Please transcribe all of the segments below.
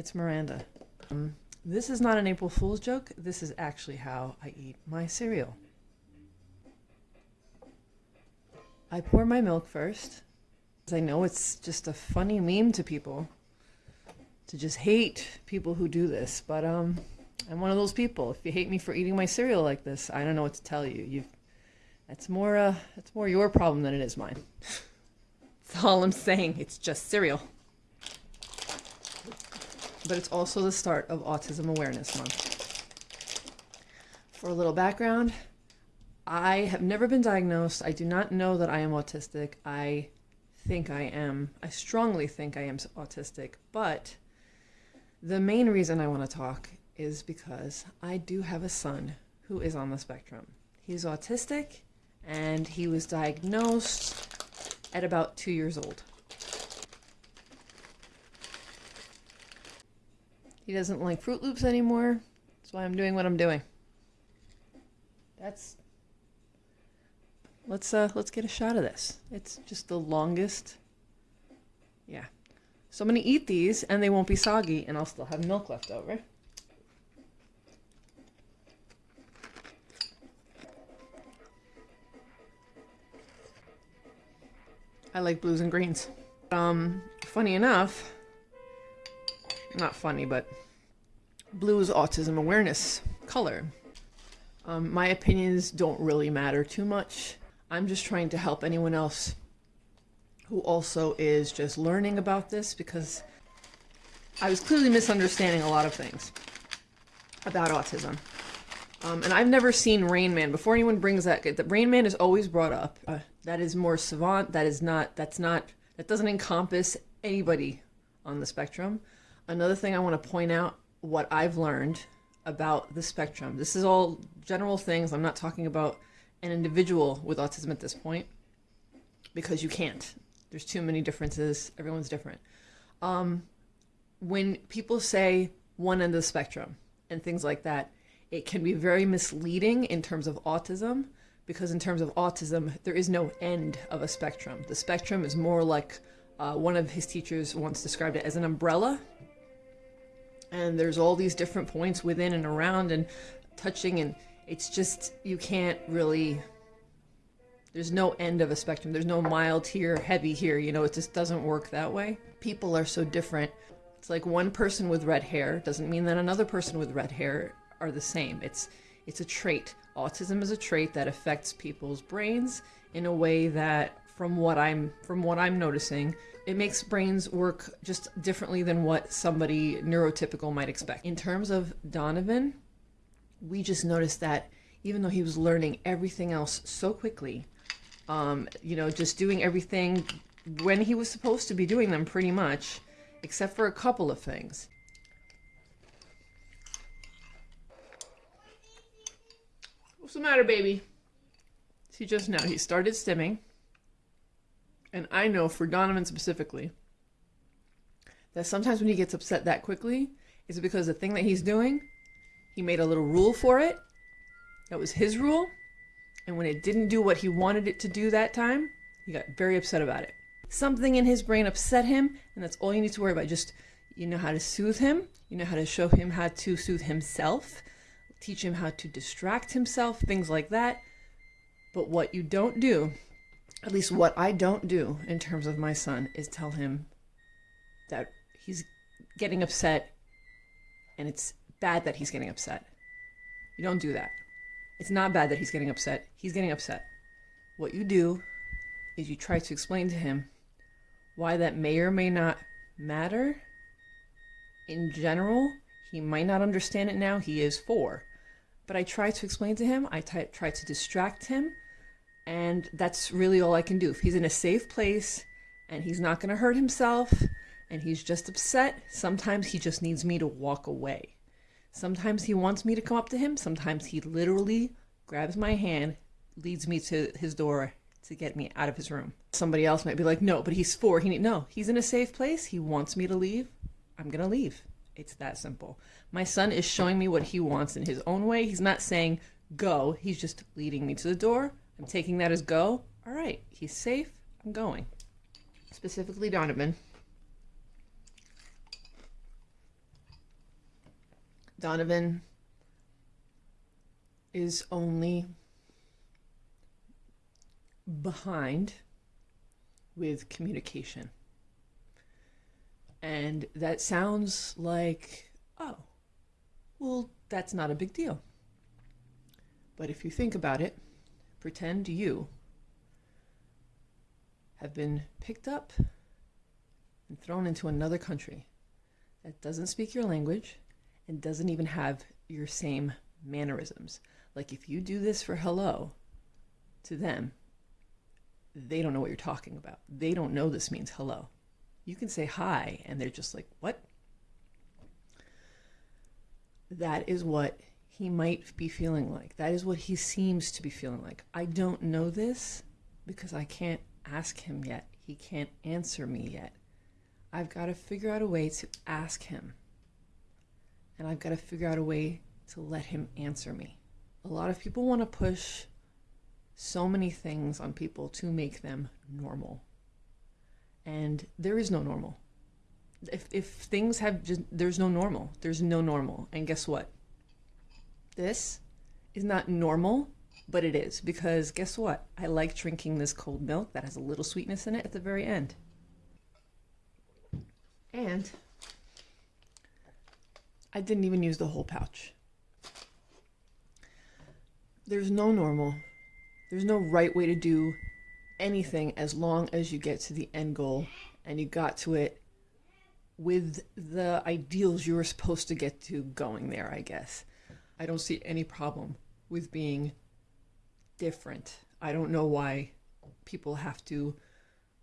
it's Miranda. Um, this is not an April Fool's joke. This is actually how I eat my cereal. I pour my milk first. I know it's just a funny meme to people to just hate people who do this, but um, I'm one of those people. If you hate me for eating my cereal like this, I don't know what to tell you. You, that's more uh, that's more your problem than it is mine. that's all I'm saying. It's just cereal. But it's also the start of Autism Awareness Month. For a little background, I have never been diagnosed. I do not know that I am autistic. I think I am. I strongly think I am autistic, but the main reason I want to talk is because I do have a son who is on the spectrum. He's autistic and he was diagnosed at about two years old. He doesn't like Froot Loops anymore. That's why I'm doing what I'm doing. That's let's uh let's get a shot of this. It's just the longest. Yeah. So I'm gonna eat these and they won't be soggy and I'll still have milk left over. I like blues and greens. Um, funny enough, not funny, but blue is autism awareness color. Um, my opinions don't really matter too much. I'm just trying to help anyone else who also is just learning about this because I was clearly misunderstanding a lot of things about autism. Um, and I've never seen Rain Man. Before anyone brings that, the Rain Man is always brought up. Uh, that is more savant. That is not. That's not. That doesn't encompass anybody on the spectrum. Another thing I want to point out: what I've learned about the spectrum. This is all general things. I'm not talking about an individual with autism at this point because you can't. There's too many differences. Everyone's different. Um, when people say one end of the spectrum and things like that, it can be very misleading in terms of autism because in terms of autism, there is no end of a spectrum. The spectrum is more like uh, one of his teachers once described it as an umbrella. And there's all these different points within and around and touching, and it's just, you can't really there's no end of a spectrum. There's no mild here, heavy here. You know, it just doesn't work that way. People are so different. It's like one person with red hair doesn't mean that another person with red hair are the same. It's it's a trait. Autism is a trait that affects people's brains in a way that from what I'm from what I'm noticing, it makes brains work just differently than what somebody neurotypical might expect. In terms of Donovan, we just noticed that even though he was learning everything else so quickly, um, you know, just doing everything when he was supposed to be doing them pretty much, except for a couple of things. What's the matter, baby? See, just now he started stimming. And I know for Donovan specifically that sometimes when he gets upset that quickly is because the thing that he's doing, he made a little rule for it. That was his rule. And when it didn't do what he wanted it to do that time, he got very upset about it. Something in his brain upset him, and that's all you need to worry about. Just you know how to soothe him, you know how to show him how to soothe himself, teach him how to distract himself, things like that. But what you don't do, at least what I don't do in terms of my son, is tell him that he's getting upset and it's bad that he's getting upset. You don't do that. It's not bad that he's getting upset. He's getting upset. What you do is you try to explain to him why that may or may not matter. In general, he might not understand it now. He is four. But I try to explain to him, I try to distract him, and that's really all I can do. If he's in a safe place and he's not going to hurt himself and he's just upset, sometimes he just needs me to walk away. Sometimes he wants me to come up to him. Sometimes he literally grabs my hand, leads me to his door to get me out of his room. Somebody else might be like, no, but he's four. He need, no, he's in a safe place. He wants me to leave. I'm going to leave. It's that simple. My son is showing me what he wants in his own way. He's not saying go. He's just leading me to the door. I'm taking that as go. All right. He's safe. I'm going. Specifically Donovan. Donovan is only behind with communication. And that sounds like, oh, well, that's not a big deal. But if you think about it, pretend you have been picked up and thrown into another country that doesn't speak your language and doesn't even have your same mannerisms. Like if you do this for hello to them, they don't know what you're talking about. They don't know this means hello. You can say hi, and they're just like, what? That is what he might be feeling like. That is what he seems to be feeling like. I don't know this because I can't ask him yet. He can't answer me yet. I've got to figure out a way to ask him. And I've got to figure out a way to let him answer me. A lot of people want to push so many things on people to make them normal. And there is no normal. If, if things have just, there's no normal. There's no normal. And guess what? This is not normal, but it is because guess what? I like drinking this cold milk that has a little sweetness in it at the very end. And I didn't even use the whole pouch. There's no normal. There's no right way to do anything as long as you get to the end goal and you got to it with the ideals you were supposed to get to going there, I guess. I don't see any problem with being different. I don't know why people have to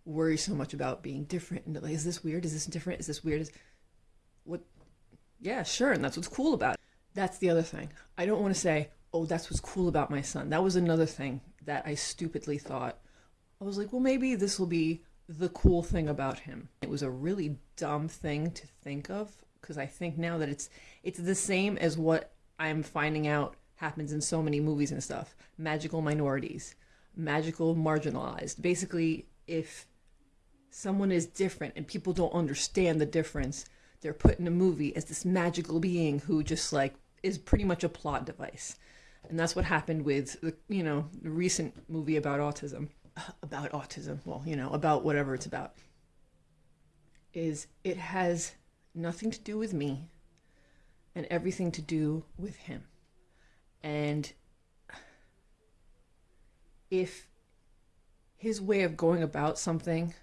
worry so much about being different and like, is this weird? Is this different? Is this weird? Is what? Yeah, sure. And that's what's cool about it. That's the other thing. I don't want to say, oh, that's what's cool about my son. That was another thing that I stupidly thought. I was like, well, maybe this will be the cool thing about him. It was a really dumb thing to think of because I think now that it's it's the same as what I'm finding out happens in so many movies and stuff. Magical minorities, magical marginalized. Basically, if someone is different and people don't understand the difference, they're put in a movie as this magical being who just like is pretty much a plot device. And that's what happened with the, you know, the recent movie about autism. About autism, well, you know, about whatever it's about. Is it has nothing to do with me and everything to do with him. And if his way of going about something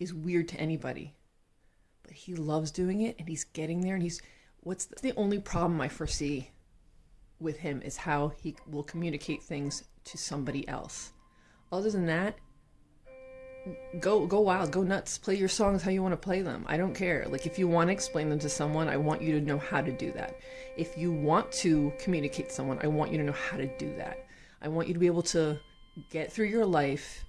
is weird to anybody, but he loves doing it and he's getting there and he's what's the, the only problem I foresee with him is how he will communicate things to somebody else. Other than that, go go wild, go nuts, play your songs how you want to play them. I don't care. Like if you want to explain them to someone, I want you to know how to do that. If you want to communicate to someone, I want you to know how to do that. I want you to be able to get through your life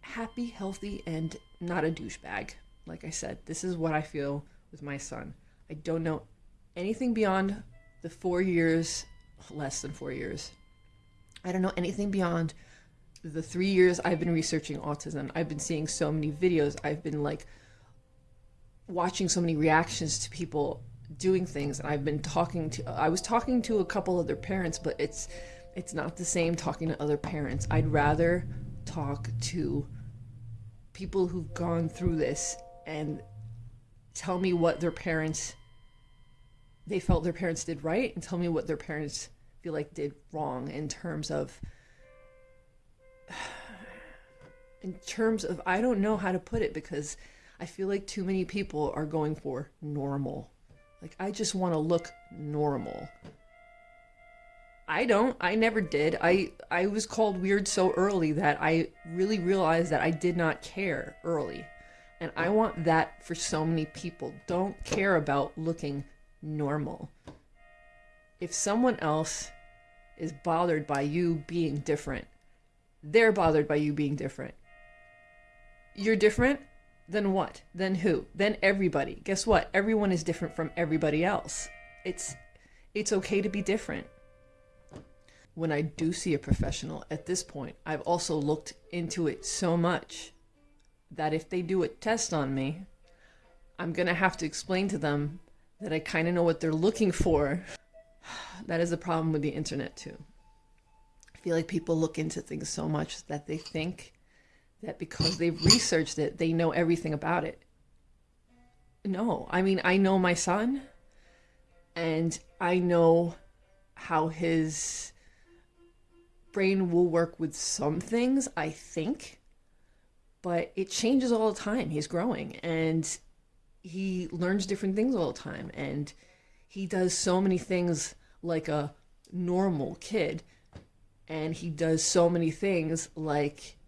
happy, healthy, and not a douchebag. Like I said, this is what I feel with my son. I don't know anything beyond the four years, less than four years. I don't know anything beyond the three years I've been researching autism, I've been seeing so many videos. I've been like watching so many reactions to people doing things, and I've been talking to. I was talking to a couple other parents, but it's it's not the same talking to other parents. I'd rather talk to people who've gone through this and tell me what their parents they felt their parents did right and tell me what their parents feel like did wrong in terms of in terms of I don't know how to put it because I feel like too many people are going for normal. Like I just want to look normal. I don't. I never did. I I was called weird so early that I really realized that I did not care early. And I want that for so many people. Don't care about looking normal. If someone else is bothered by you being different, they're bothered by you being different. You're different? Then what? Then who? Then everybody. Guess what? Everyone is different from everybody else. It's it's okay to be different. When I do see a professional at this point, I've also looked into it so much that if they do a test on me, I'm going to have to explain to them that I kind of know what they're looking for. That is a problem with the internet too. I feel like people look into things so much that they think that because they've researched it, they know everything about it. No, I mean, I know my son and I know how his brain will work with some things, I think, but it changes all the time. He's growing and he learns different things all the time and he does so many things like a normal kid and he does so many things like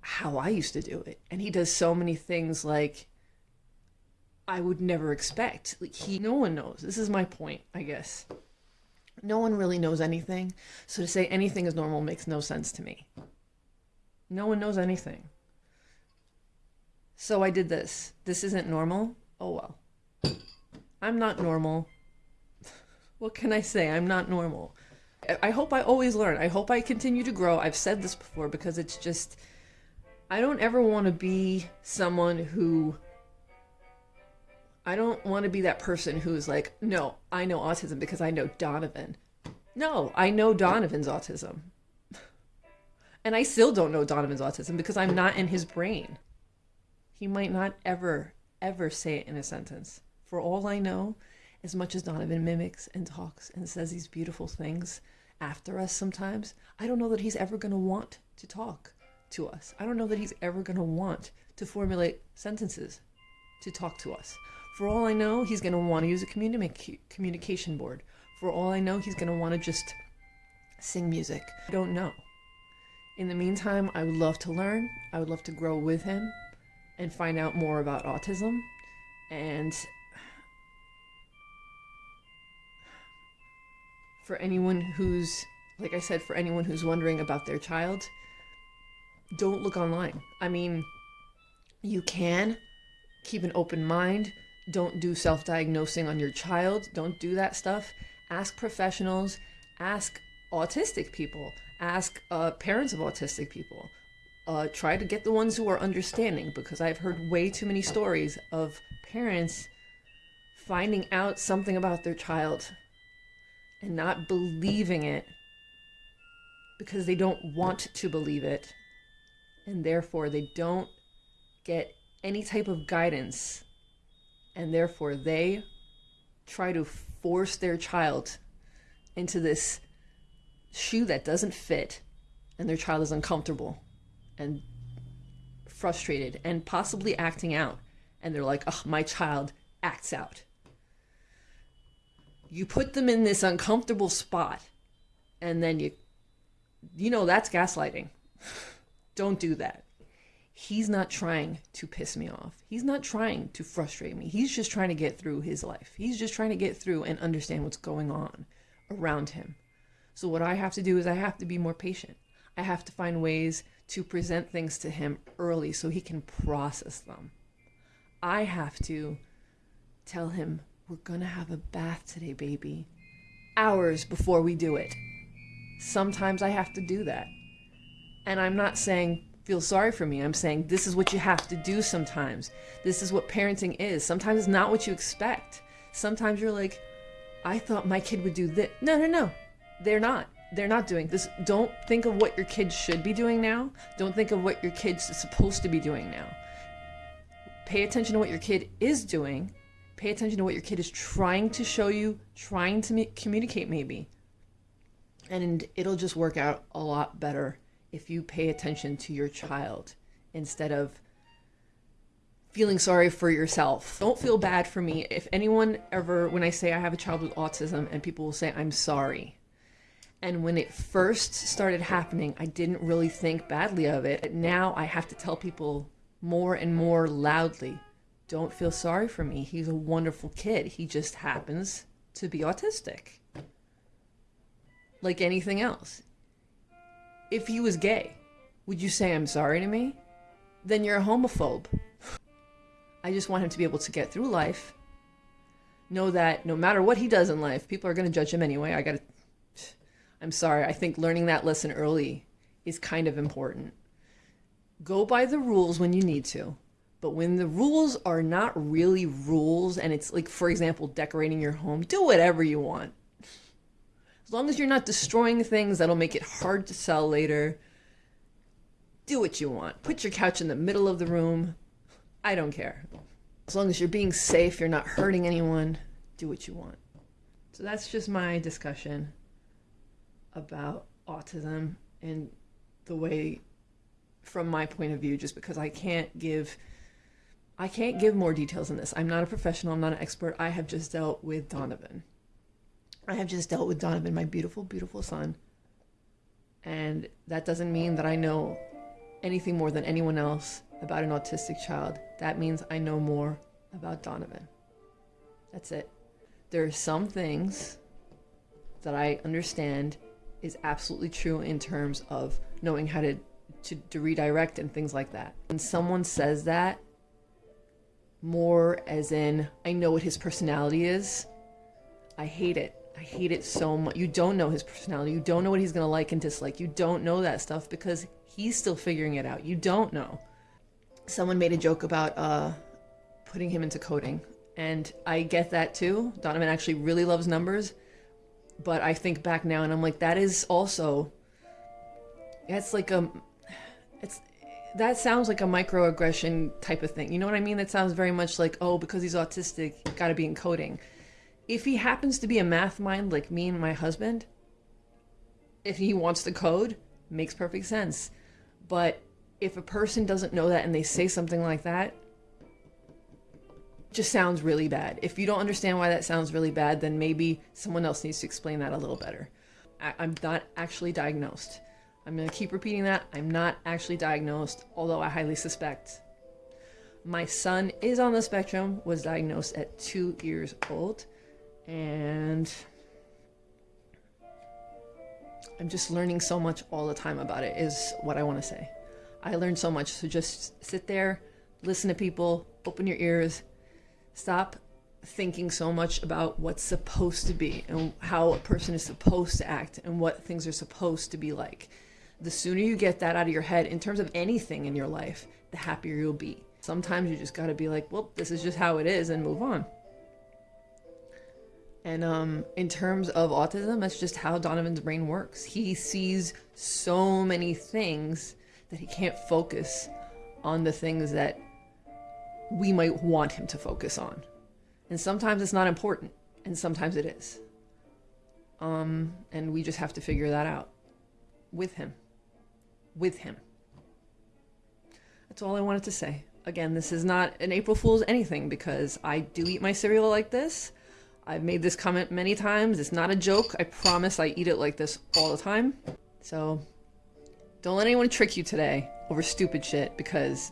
how I used to do it and he does so many things like I would never expect like he no one knows this is my point I guess no one really knows anything so to say anything is normal makes no sense to me no one knows anything so I did this. This isn't normal. Oh well. I'm not normal. What can I say? I'm not normal. I hope I always learn. I hope I continue to grow. I've said this before because it's just, I don't ever want to be someone who, I don't want to be that person who's like, no, I know autism because I know Donovan. No, I know Donovan's autism. And I still don't know Donovan's autism because I'm not in his brain. He might not ever, ever say it in a sentence. For all I know, as much as Donovan mimics and talks and says these beautiful things after us sometimes, I don't know that he's ever going to want to talk to us. I don't know that he's ever going to want to formulate sentences to talk to us. For all I know, he's going to want to use a communi- communication board. For all I know, he's going to want to just sing music. I don't know. In the meantime, I would love to learn. I would love to grow with him and find out more about autism and for anyone who's like I said for anyone who's wondering about their child don't look online. I mean you can keep an open mind. Don't do self-diagnosing on your child. Don't do that stuff. Ask professionals. Ask autistic people. Ask uh, parents of autistic people. Uh, try to get the ones who are understanding because I've heard way too many stories of parents finding out something about their child and not believing it because they don't want to believe it and therefore they don't get any type of guidance and therefore they try to force their child into this shoe that doesn't fit and their child is uncomfortable and frustrated and possibly acting out. And they're like, oh, my child acts out. You put them in this uncomfortable spot and then you, you know, that's gaslighting. Don't do that. He's not trying to piss me off. He's not trying to frustrate me. He's just trying to get through his life. He's just trying to get through and understand what's going on around him. So, what I have to do is I have to be more patient. I have to find ways to present things to him early so he can process them. I have to tell him, we're to have a bath today, baby, hours before we do it. Sometimes I have to do that. And I'm not saying feel sorry for me. I'm saying this is what you have to do sometimes. This is what parenting is. Sometimes it's not what you expect. Sometimes you're like, I thought my kid would do this. No, no, no. They're not they're not doing this. Don't think of what your kids should be doing now. Don't think of what your kids supposed to be doing now. Pay attention to what your kid is doing. Pay attention to what your kid is trying to show you, trying to communicate, maybe. And it'll just work out a lot better if you pay attention to your child instead of feeling sorry for yourself. Don't feel bad for me. If anyone ever, when I say I have a child with autism, and people will say, I'm sorry and when it first started happening, I didn't really think badly of it. But now I have to tell people more and more loudly don't feel sorry for me. He's a wonderful kid. He just happens to be autistic. Like anything else. If he was gay, would you say I'm sorry to me? Then you're a homophobe. I just want him to be able to get through life. Know that no matter what he does in life, people are going to judge him anyway. I got to I'm sorry. I think learning that lesson early is kind of important. Go by the rules when you need to, But when the rules are not really rules, and it's like, for example, decorating your home, do whatever you want. As long as you're not destroying things that'll make it hard to sell later, do what you want. Put your couch in the middle of the room. I don't care. As long as you're being safe, you're not hurting anyone, do what you want. So that's just my discussion about autism and the way from my point of view just because I can't give I can't give more details in this. I'm not a professional, I'm not an expert. I have just dealt with Donovan. I have just dealt with Donovan, my beautiful beautiful son. And that doesn't mean that I know anything more than anyone else about an autistic child. That means I know more about Donovan. That's it. There are some things that I understand is absolutely true in terms of knowing how to, to, to redirect and things like that. When someone says that, more as in, I know what his personality is, I hate it. I hate it so much. You don't know his personality. You don't know what he's going to like and dislike. You don't know that stuff because he's still figuring it out. You don't know. Someone made a joke about uh, putting him into coding. And I get that too. Donovan actually really loves numbers. But I think back now and I'm like, that is also, it's like a, it's, that sounds like a microaggression type of thing. You know what I mean? That sounds very much like, oh, because he's autistic, got to be in coding. If he happens to be a math mind like me and my husband, if he wants to code, makes perfect sense. But if a person doesn't know that and they say something like that, just sounds really bad. If you don't understand why that sounds really bad, then maybe someone else needs to explain that a little better. I, am not actually diagnosed. I'm going to keep repeating that. I'm not actually diagnosed, although I highly suspect. My son is on the spectrum, was diagnosed at two years old, and I'm just learning so much all the time about it, is what I want to say. I learned so much, so just sit there, listen to people, open your ears, Stop thinking so much about what's supposed to be and how a person is supposed to act and what things are supposed to be like. The sooner you get that out of your head in terms of anything in your life, the happier you'll be. Sometimes you just got to be like, well, this is just how it is and move on. And um, in terms of autism, that's just how Donovan's brain works. He sees so many things that he can't focus on the things that we might want him to focus on. And sometimes it's not important, and sometimes it is. Um, and we just have to figure that out with him. With him. That's all I wanted to say. Again, this is not an April Fool's anything because I do eat my cereal like this. I've made this comment many times. It's not a joke. I promise I eat it like this all the time. So don't let anyone trick you today over stupid shit because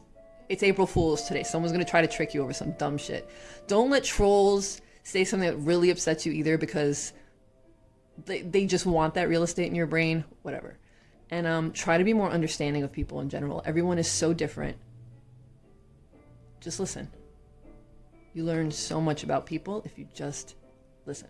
it's April Fool's today. Someone's going to try to trick you over some dumb shit. Don't let trolls say something that really upsets you either because they, they just want that real estate in your brain, whatever. And um, try to be more understanding of people in general. Everyone is so different. Just listen. You learn so much about people if you just listen.